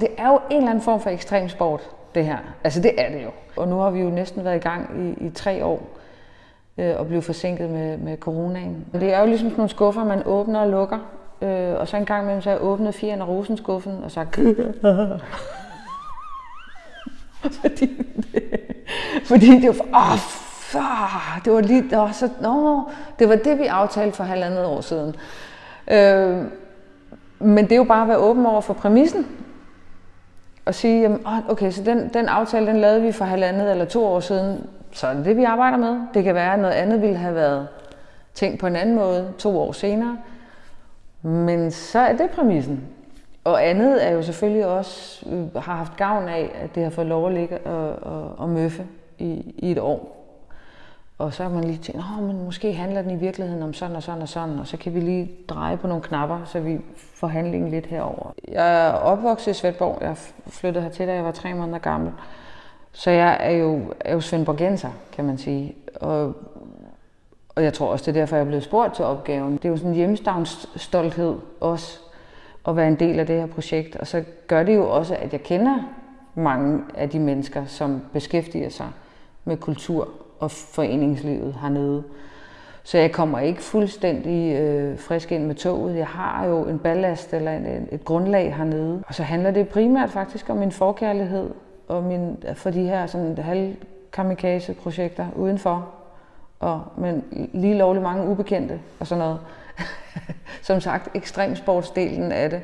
Det er jo en eller anden form for ekstrem sport, det her. Altså det er det jo. Og nu har vi jo næsten været i gang i, i tre år øh, og blevet forsinket med, med coronaen. Det er jo ligesom sådan nogle skuffer, man åbner og lukker. Øh, og så en gang imellem, så har jeg åbnet fire af rosenskuffen og sagt... fordi, det, fordi det var... Åh, oh, det var lige... Det var, så, no, det var det, vi aftalte for halvandet år siden. Øh, men det er jo bare at være åben over for præmissen og sige, jamen, okay, så den, den aftale, den lavede vi for halvandet eller to år siden, så er det det, vi arbejder med. Det kan være, at noget andet ville have været tænkt på en anden måde to år senere. Men så er det præmissen. Og andet er jo selvfølgelig også, øh, har haft gavn af, at det har fået lov at ligge og, og, og møffe i, i et år. Og så har man lige tænkt, at men måske handler den i virkeligheden om sådan og sådan og sådan, og så kan vi lige dreje på nogle knapper, så vi får handlingen lidt herover. Jeg er opvokset i Svendborg. Jeg flyttede hertil, da jeg var tre måneder gammel. Så jeg er jo, er jo svendborgenser, kan man sige. Og, og jeg tror også, det er derfor, jeg er blevet spurgt til opgaven. Det er jo sådan en hjemstavnsstolthed også, at være en del af det her projekt. Og så gør det jo også, at jeg kender mange af de mennesker, som beskæftiger sig med kultur og foreningslivet hernede. Så jeg kommer ikke fuldstændig øh, frisk ind med toget. Jeg har jo en ballast eller en, et grundlag hernede. Og så handler det primært faktisk om min forkærlighed og min, for de her sådan halv kamikaze projekter udenfor. Og, men lige lovligt mange ubekendte og sådan noget. Som sagt, ekstremsportsdelen af det.